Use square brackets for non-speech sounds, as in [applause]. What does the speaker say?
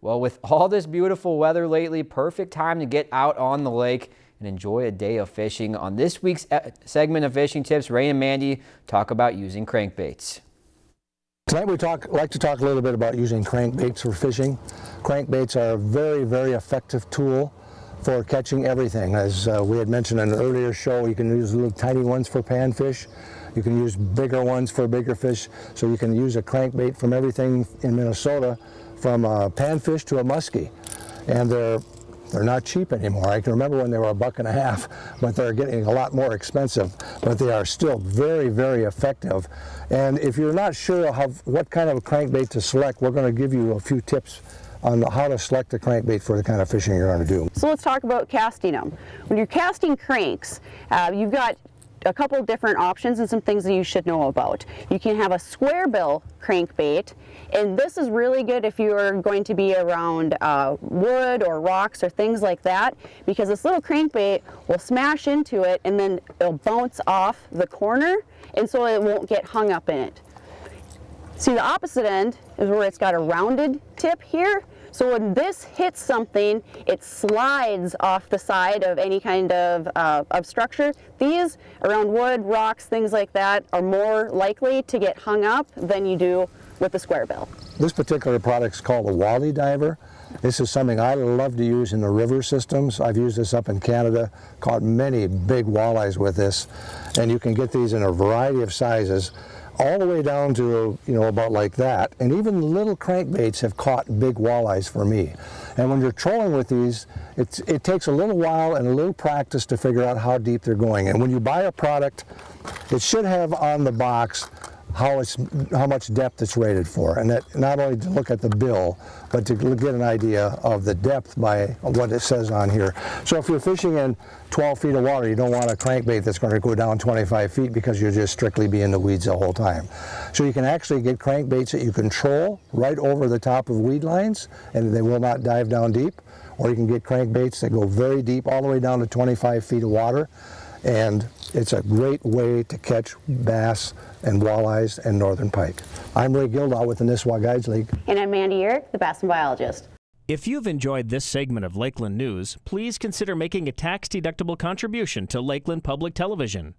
Well, with [laughs] all this beautiful weather lately, perfect time to get out on the lake and enjoy a day of fishing. On this week's segment of Fishing Tips, Ray and Mandy talk about using crankbaits. Tonight we talk, like to talk a little bit about using crankbaits for fishing. Crankbaits are a very, very effective tool for catching everything. As uh, we had mentioned in an earlier show, you can use little tiny ones for panfish. You can use bigger ones for bigger fish. So you can use a crankbait from everything in Minnesota from a panfish to a muskie. And they're, they're not cheap anymore. I can remember when they were a buck and a half, but they're getting a lot more expensive. But they are still very, very effective. And if you're not sure how, what kind of crankbait to select, we're going to give you a few tips on how to select a crankbait for the kind of fishing you're going to do. So let's talk about casting them. When you're casting cranks, uh, you've got a couple different options and some things that you should know about. You can have a square bill crankbait and this is really good if you're going to be around uh, wood or rocks or things like that because this little crankbait will smash into it and then it'll bounce off the corner and so it won't get hung up in it. See the opposite end is where it's got a rounded tip here so when this hits something, it slides off the side of any kind of, uh, of structure. These around wood, rocks, things like that are more likely to get hung up than you do with the square bill. This particular product is called a Wally Diver. This is something I love to use in the river systems. I've used this up in Canada, caught many big walleyes with this, and you can get these in a variety of sizes all the way down to, you know, about like that. And even little crankbaits have caught big walleyes for me. And when you're trolling with these, it's, it takes a little while and a little practice to figure out how deep they're going. And when you buy a product, it should have on the box how it's how much depth it's rated for, and that not only to look at the bill, but to get an idea of the depth by what it says on here. So if you're fishing in 12 feet of water, you don't want a crankbait that's going to go down 25 feet because you'll just strictly be in the weeds the whole time. So you can actually get crankbaits that you control right over the top of weed lines, and they will not dive down deep. Or you can get crankbaits that go very deep, all the way down to 25 feet of water and it's a great way to catch bass and walleyes and northern pike. I'm Ray Gildahl with the Nisswa Guides League. And I'm Mandy Uhrich, the bass and biologist. If you've enjoyed this segment of Lakeland News, please consider making a tax-deductible contribution to Lakeland Public Television.